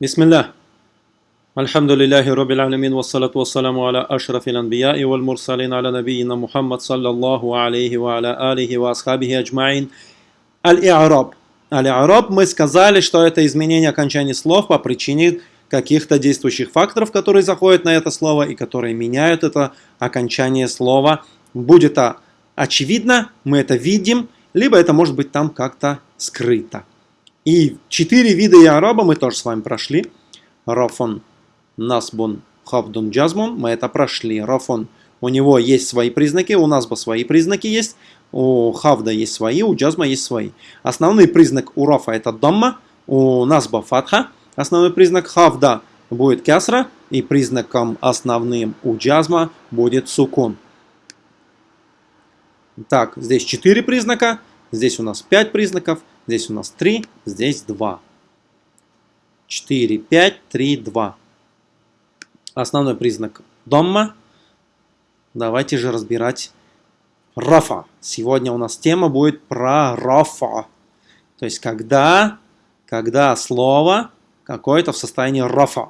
Бисмиллах. Альхамдулиллахи Роббил салату вассалату вассаламу аля ашрафил анбия и вал мурсалин аля набиина Мухаммад, саллаллаху алейхи ва аля алихи ва асхабихи аджмаин. Аль-Иараб. Аль-Иараб, мы сказали, что это изменение окончания слов по причине каких-то действующих факторов, которые заходят на это слово и которые меняют это окончание слова. Будет а, очевидно, мы это видим, либо это может быть там как-то скрыто. И четыре вида И'раба мы тоже с вами прошли. Рафон, Насбун, Хавдун, Джазмун. Мы это прошли. Рафон, у него есть свои признаки, у Насба свои признаки есть. У Хавда есть свои, у Джазма есть свои. Основной признак у Рафа это Дамма, у Насба Фатха. Основной признак Хавда будет Кясра. И признаком основным у Джазма будет Сукун. Так, здесь четыре признака. Здесь у нас пять признаков. Здесь у нас 3, здесь 2. 4, 5, 3, 2. Основной признак домма. Давайте же разбирать рафа. Сегодня у нас тема будет про рафа. То есть, когда, когда слово какое-то в состоянии рафа.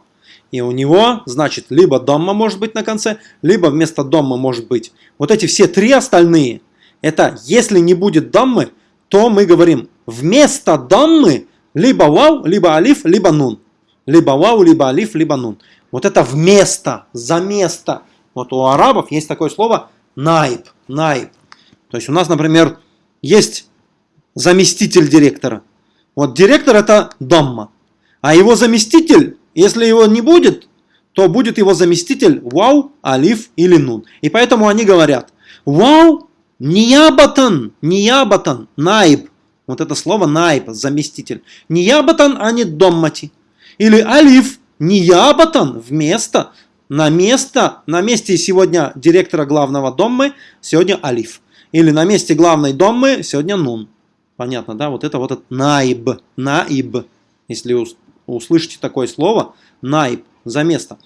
И у него, значит, либо домма может быть на конце, либо вместо домма может быть. Вот эти все три остальные, это если не будет доммы, то мы говорим вместо даммы либо вау, либо алиф, либо нун. Либо вау, либо алиф, либо нун. Вот это вместо, за место. Вот у арабов есть такое слово найб, найб. То есть у нас, например, есть заместитель директора. Вот директор это дамма. А его заместитель, если его не будет, то будет его заместитель вау, алиф или нун. И поэтому они говорят вау, ниябатан, ниябатан, найб. Вот это слово наиб, заместитель. Не ябатан, а не доммати. Или алиф, не ябатан, вместо, на место, на месте сегодня директора главного доммы, сегодня алиф. Или на месте главной доммы, сегодня нун. Понятно, да? Вот это вот этот наиб, наиб. Если услышите такое слово, наиб, за место.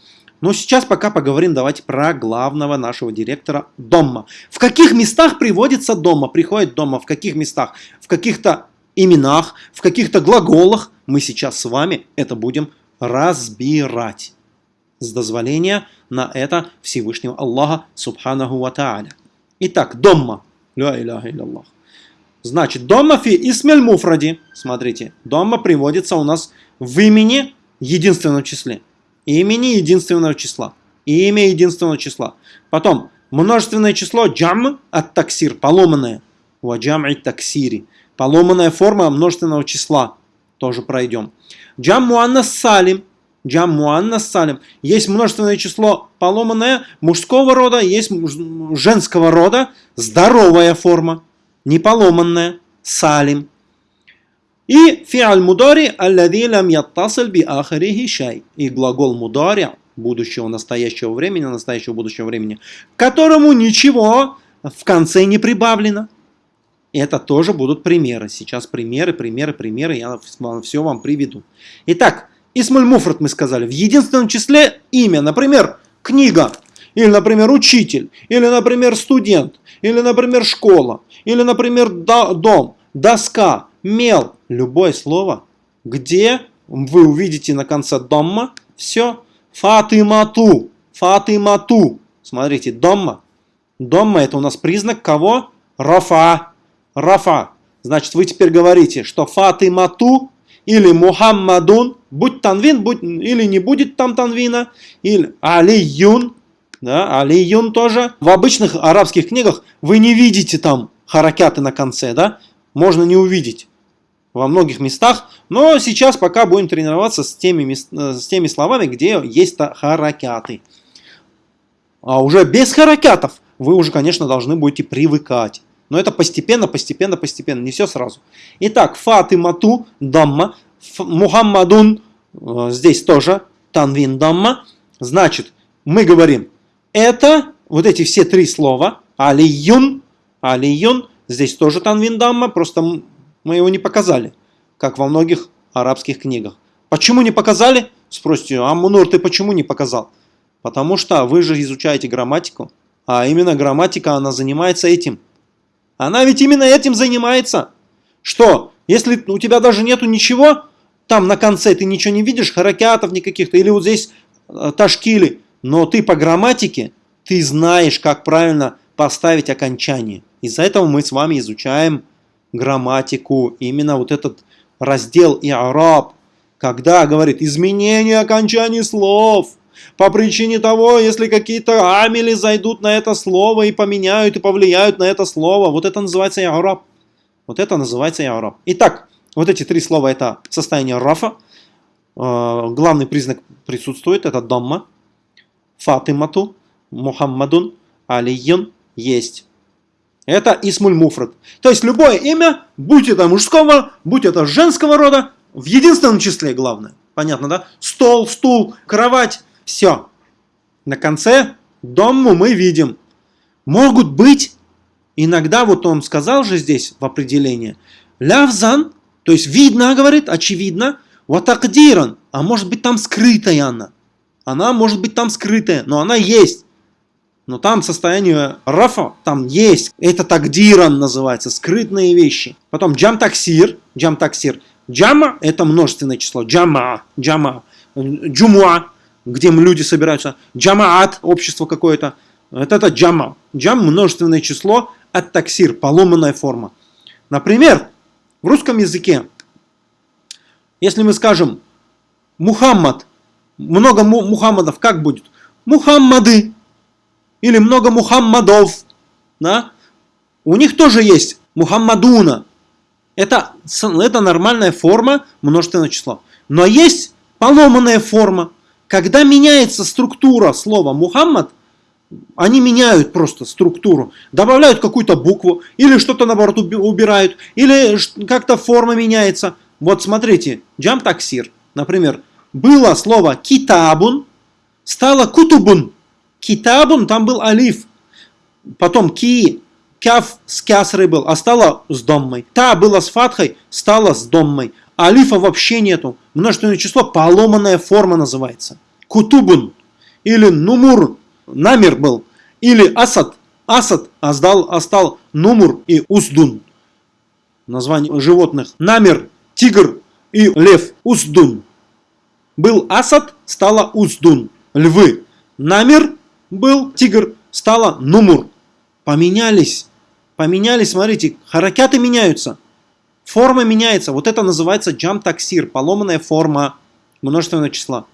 Но сейчас пока поговорим давайте про главного нашего директора дома. В каких местах приводится дома, приходит дома, в каких местах? В каких-то именах, в каких-то глаголах. Мы сейчас с вами это будем разбирать. С дозволения на это Всевышнего Аллаха Субханаху Ва Тааля. Итак, дома. Значит, дома фи исмель муфради. Смотрите, дома приводится у нас в имени единственном числе имени единственного числа. Имя единственного числа. Потом множественное число джам от таксир, поломанное. Ваджам и таксири. Поломанная форма множественного числа. Тоже пройдем. Джам муаннас салим. Джам муаннас салим. Есть множественное число поломанное мужского рода, есть женского рода здоровая форма. Не поломанная. Салим. И фиаль мудари аллади лам яттасиль би ахарихи шай. И глагол мудари будущего настоящего времени, настоящего будущего времени, которому ничего в конце не прибавлено. Это тоже будут примеры. Сейчас примеры, примеры, примеры. Я все вам приведу. Итак, Исмуль Муфрат мы сказали. В единственном числе имя. Например, книга. Или, например, учитель. Или, например, студент. Или, например, школа. Или, например, дом. Доска мел, любое слово, где вы увидите на конце домма, все, фатимату, фатимату. Смотрите, домма. Домма это у нас признак кого? Рафа. Рафа. Значит, вы теперь говорите, что фатимату или Мухаммадун, будь танвин, будь, или не будет там танвина, или алиюн, да, алиюн тоже. В обычных арабских книгах вы не видите там харакяты на конце, да, можно не увидеть во многих местах, но сейчас пока будем тренироваться с теми, э, с теми словами, где есть харакяты. А уже без харакятов вы уже, конечно, должны будете привыкать. Но это постепенно, постепенно, постепенно, не все сразу. Итак, Фатимату Дамма, Мухаммадун, э, здесь тоже Танвин Дамма. Значит, мы говорим, это вот эти все три слова, Алиюн, Алиюн, здесь тоже Танвин Дамма, просто мы его не показали, как во многих арабских книгах. Почему не показали? Спросите, а Мунур, ты почему не показал? Потому что вы же изучаете грамматику, а именно грамматика, она занимается этим. Она ведь именно этим занимается. Что, если у тебя даже нету ничего, там на конце ты ничего не видишь, харакятов никаких-то, или вот здесь э, ташкили, но ты по грамматике, ты знаешь, как правильно поставить окончание. Из-за этого мы с вами изучаем грамматику, именно вот этот раздел и араб, когда говорит изменение окончаний слов – по причине того, если какие-то амели зайдут на это слово и поменяют, и повлияют на это слово. Вот это называется яураб. Вот это называется яураб. Итак, вот эти три слова это состояние рафа. Э, главный признак присутствует, это дамма. Фатимату, Мухаммадун, Алиюн есть. Это исмуль муфрат. То есть любое имя, будь это мужского, будь это женского рода, в единственном числе главное. Понятно, да? Стол, стул, кровать, все. На конце дому мы видим. Могут быть, иногда, вот он сказал же здесь в определении, лявзан, то есть видно, говорит, очевидно, ватакдиран, а может быть там скрытая она. Она может быть там скрытая, но она есть. Но там состояние рафа, там есть. Это тагдиран называется, скрытные вещи. Потом джам таксир, джам таксир. Джама это множественное число, джама, джама. Джумуа где люди собираются. Джамаат, общество какое-то. Вот это джама. Джам множественное число, от таксир, поломанная форма. Например, в русском языке, если мы скажем Мухаммад, много Мухаммадов, как будет? Мухаммады. Или много Мухаммадов. Да? У них тоже есть Мухаммадуна. Это, это нормальная форма множественного числа. Но есть поломанная форма. Когда меняется структура слова Мухаммад, они меняют просто структуру, добавляют какую-то букву, или что-то наоборот убирают, или как-то форма меняется. Вот смотрите, джам таксир, например, было слово китабун, стало кутубун. Китабун, там был алиф. Потом ки, кяф с кясрой был, а стало с доммой. Та было с фатхой, стало с доммой. Алифа вообще нету. Множественное число, поломанная форма называется. Кутубун или Нумур, намер был. Или Асад, Асад, а сдал, а Нумур и Уздун. Название животных. Намер, тигр и лев. Уздун. Был Асад, стало Уздун. Львы. Намер был тигр, стало Нумур. Поменялись. Поменялись, смотрите, харакяты меняются. Форма меняется. Вот это называется джам таксир, поломанная форма множественного числа.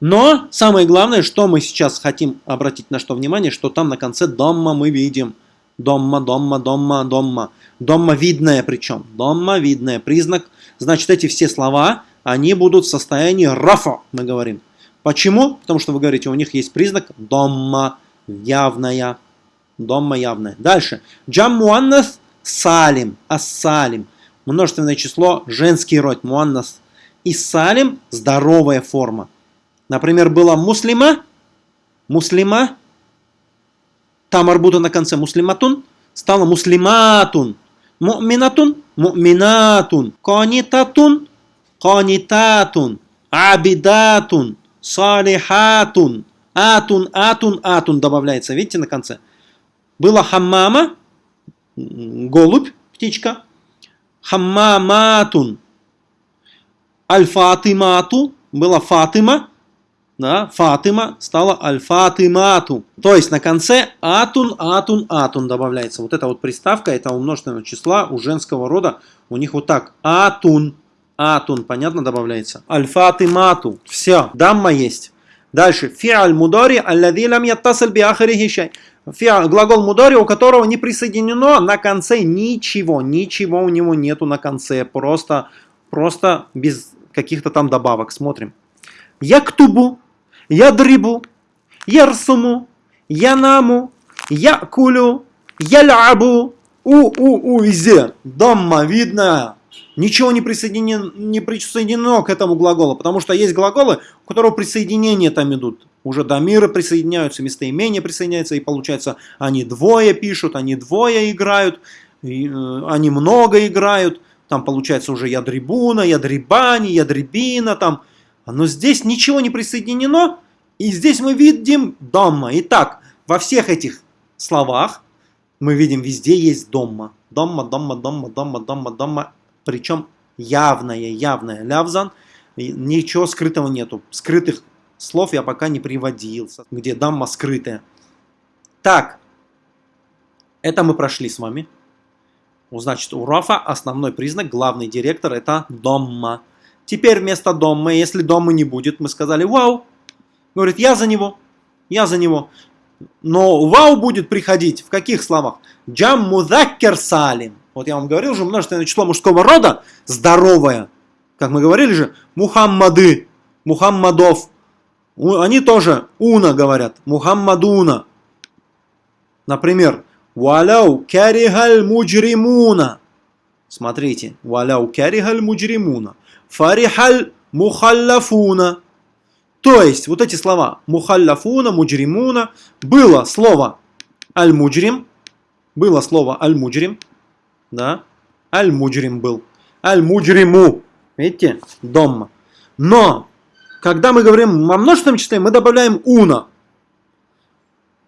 Но самое главное, что мы сейчас хотим обратить на что внимание, что там на конце домма мы видим. Домма, домма, домма, домма. Домма видная причем. Домма видная. Признак. Значит, эти все слова, они будут в состоянии рафа, мы говорим. Почему? Потому что вы говорите, у них есть признак домма явная. Домма явная. Дальше. Джам муаннас салим, ассалим. Множественное число, женский род, муаннас. И салим – здоровая форма. Например, была муслима, муслима, там арбута на конце муслиматун, стала муслиматун, му'минатун, му'минатун, канитатун, канитатун, абидатун, салихатун, атун, атун, атун добавляется, видите, на конце. Была хаммама, голубь, птичка, хаммаматун, альфатимату, была Фатима, да, Фатима стала Аль-Фатимату. То есть на конце Атун, Атун, Атун добавляется. Вот эта вот приставка, это у множественного числа у женского рода. У них вот так. Атун, Атун, понятно, добавляется. Аль-Фатимату. Все, дамма есть. Дальше. Фиаль мудари аллади лам яттасаль би ахирихи Глагол мудари, у которого не присоединено на конце ничего. Ничего у него нету на конце. Просто, просто без каких-то там добавок. Смотрим. Яктубу ядрибу, ярсуму, янаму, якулю, ялябу, у-у-у, везде. Дамма, видно. Ничего не присоединено, не присоединено к этому глаголу, потому что есть глаголы, у которого присоединения там идут. Уже до мира присоединяются, местоимения присоединяются, и получается, они двое пишут, они двое играют, и, э, они много играют. Там получается уже ядрибуна, ядрибани, ядрибина, там но здесь ничего не присоединено, и здесь мы видим домма. Итак, во всех этих словах мы видим, везде есть домма. Домма, домма, домма, домма, домма, домма. Причем явное, явное. Лявзан, ничего скрытого нету. Скрытых слов я пока не приводил, где дамма скрытая. Так, это мы прошли с вами. Значит, у Рафа основной признак, главный директор, это домма. Теперь вместо домма, если дома не будет, мы сказали вау. Говорит, я за него, я за него. Но вау будет приходить в каких словах? Джам мудаккер салим. Вот я вам говорил же, множественное число мужского рода, здоровое. Как мы говорили же, Мухаммады, Мухаммадов. Они тоже уна говорят, Мухаммадуна. Например, Валяу карихаль муджримуна. Смотрите, валяу карихаль муджримуна. Фарихаль мухаллафуна. То есть, вот эти слова мухаллафуна, муджримуна, было слово аль-муджрим, было слово аль-муджрим, да, аль-муджрим был, аль-муджриму, видите, дома. Но, когда мы говорим о множественном числе, мы добавляем уна.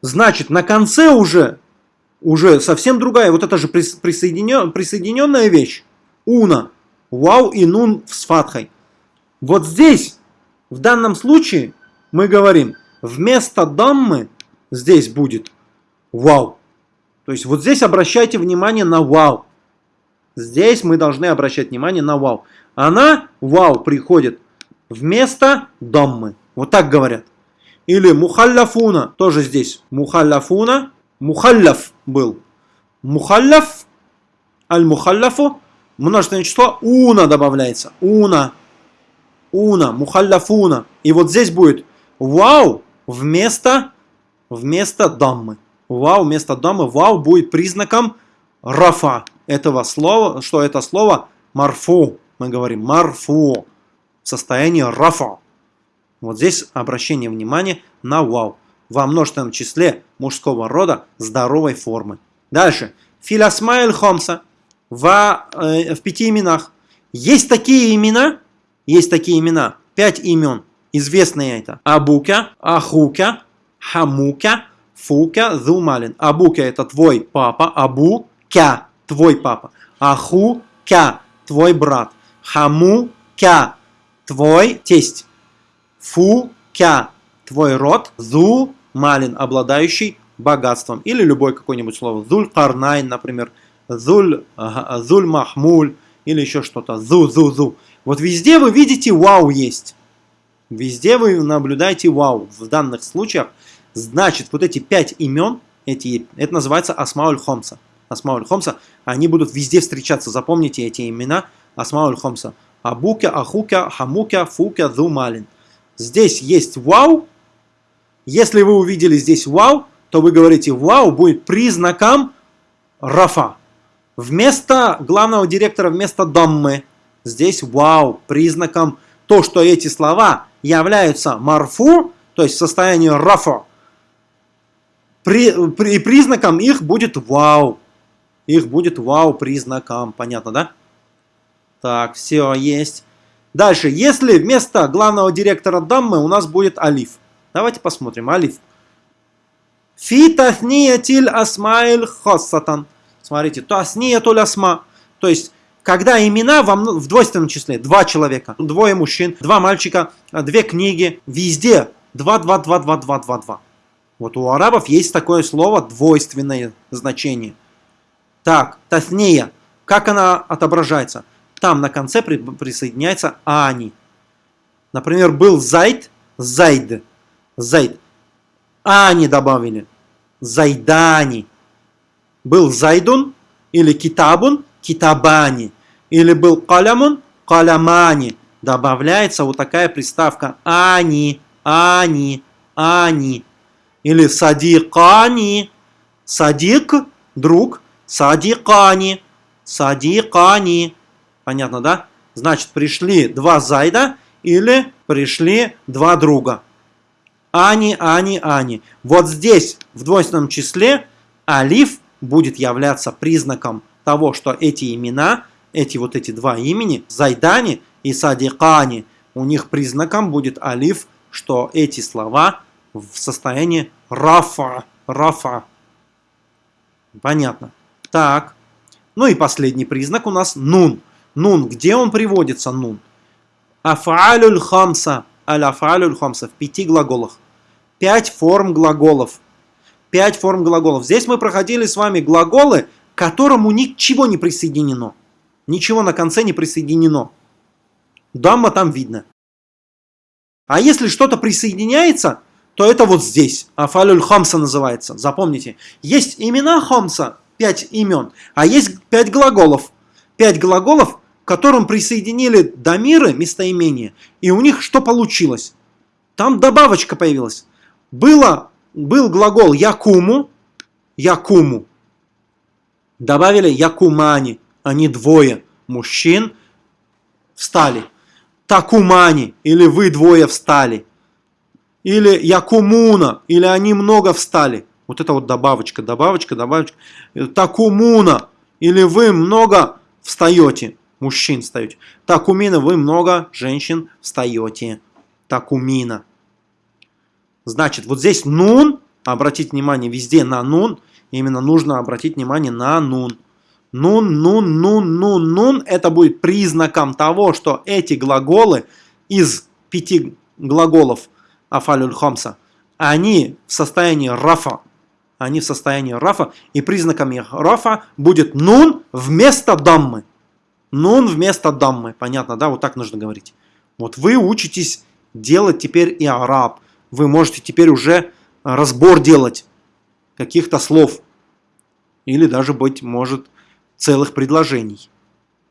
Значит, на конце уже, уже совсем другая, вот это же присоединен, присоединенная вещь, уна, вау и нун с фатхой. Вот здесь в данном случае мы говорим, вместо даммы здесь будет вау. То есть вот здесь обращайте внимание на вау. Здесь мы должны обращать внимание на вау. Она, вау, приходит вместо даммы. Вот так говорят. Или мухалляфуна, тоже здесь. Мухалляфуна, мухалляф был. Мухалляф, аль-мухалляфу, множественное число, уна добавляется. Уна уна, мухалляфуна. И вот здесь будет вау вместо, вместо даммы. Вау вместо даммы. Вау будет признаком рафа этого слова, что это слово марфу. Мы говорим марфу. В состоянии рафа. Вот здесь обращение внимания на вау. Во множественном числе мужского рода здоровой формы. Дальше. Филясмаэль Хомса. В, э, в пяти именах. Есть такие имена, есть такие имена, пять имен, известные это. Абука, Ахука, Хамука, Фука, Зумалин. Абука это твой папа, Абука, твой папа. Ахука, твой брат. Хамука, твой тесть. Фука, твой род. Зу, малин, обладающий богатством. Или любое какое-нибудь слово. Зуль карнайн, например. Зуль, зуль махмуль. Или еще что-то. Зу, зу, зу. Вот везде вы видите вау есть. Везде вы наблюдаете вау. В данных случаях, значит, вот эти пять имен, эти, это называется Асмауль Хомса. Асмауль Хомса, они будут везде встречаться. Запомните эти имена Асмауль Хомса. Абука, Ахука, Хамука, Фука, Зумалин. Здесь есть вау. Если вы увидели здесь вау, то вы говорите вау будет признаком рафа. Вместо главного директора, вместо даммы, Здесь вау, признаком то, что эти слова являются марфу, то есть в состоянии рафа, при, при, признаком их будет вау. Их будет вау признаком. Понятно, да? Так, все есть. Дальше, если вместо главного директора даммы у нас будет алиф. Давайте посмотрим. Алиф. Фи тафниятиль асмаиль хоссатан. Смотрите, тафниятуль асма. То есть когда имена в двойственном числе, два человека, двое мужчин, два мальчика, две книги, везде 2, 2, 2, 2, 2, 2, 2. Вот у арабов есть такое слово двойственное значение. Так, тафния, как она отображается? Там на конце при, присоединяется ани. Например, был зайд, зайд, зайд. Ани добавили. Зайдани. Был зайдун или китабун, китабани. Или был калямун, калямани. Добавляется вот такая приставка ани, ани, ани. Или садикани, садик, друг, садикани, садикани. Понятно, да? Значит, пришли два зайда или пришли два друга. Ани, ани, ани. Вот здесь в двойственном числе алиф будет являться признаком того, что эти имена, эти вот эти два имени, Зайдани и Садикани, у них признаком будет алиф, что эти слова в состоянии рафа, рафа. Понятно. Так. Ну и последний признак у нас нун. Нун. Где он приводится, нун? Афалюль хамса. Аль-афалюль хамса. В пяти глаголах. Пять форм глаголов. Пять форм глаголов. Здесь мы проходили с вами глаголы, к которому ничего не присоединено. Ничего на конце не присоединено. Дамма там видно. А если что-то присоединяется, то это вот здесь. Афалюль хамса называется. Запомните. Есть имена хамса, пять имен, а есть пять глаголов. Пять глаголов, к которым присоединили дамиры, местоимения, и у них что получилось? Там добавочка появилась. Было, был глагол якуму, якуму. Добавили якумани, они двое мужчин встали. Такумани, или вы двое встали. Или якумуна, или они много встали. Вот это вот добавочка, добавочка, добавочка. Такумуна, или вы много встаете, мужчин встаете. Такумина, вы много женщин встаете. Такумина. Значит, вот здесь нун, обратить внимание везде на нун, именно нужно обратить внимание на нун. Нун, нун, нун, нун, нун, это будет признаком того, что эти глаголы из пяти глаголов – афалюль хамса, они в состоянии рафа. Они в состоянии рафа. И признаками рафа будет нун вместо даммы. Нун вместо даммы. Понятно, да? Вот так нужно говорить. Вот вы учитесь делать теперь и араб. Вы можете теперь уже разбор делать каких-то слов. Или даже, быть может, целых предложений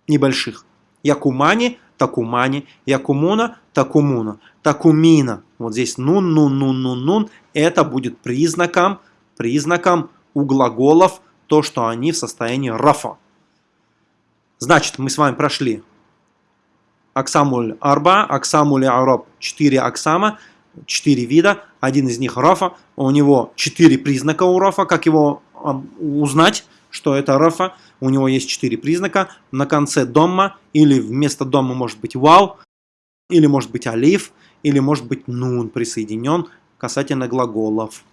небольших. Якумани, такумани, якумуна, такумуна, такумина. Вот здесь нун, нун, нун, нун, нун. Это будет признаком, признаком у глаголов то, что они в состоянии рафа. Значит, мы с вами прошли аксамуль арба, аксамуль араб, четыре аксама, четыре вида, один из них рафа, у него четыре признака у рафа, как его узнать, что это рафа, у него есть четыре признака, на конце домма, или вместо дома может быть вау, или может быть алиф, или может быть нун присоединен касательно глаголов.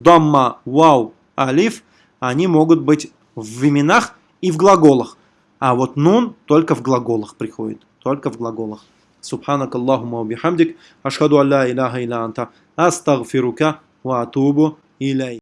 Домма, вау, алиф, они могут быть в именах и в глаголах. А вот нун только в глаголах приходит. Только в глаголах. Субханак Аллахума бихамдик. Ашхаду алла иляха илля анта. Астагфирука ва атубу иляй.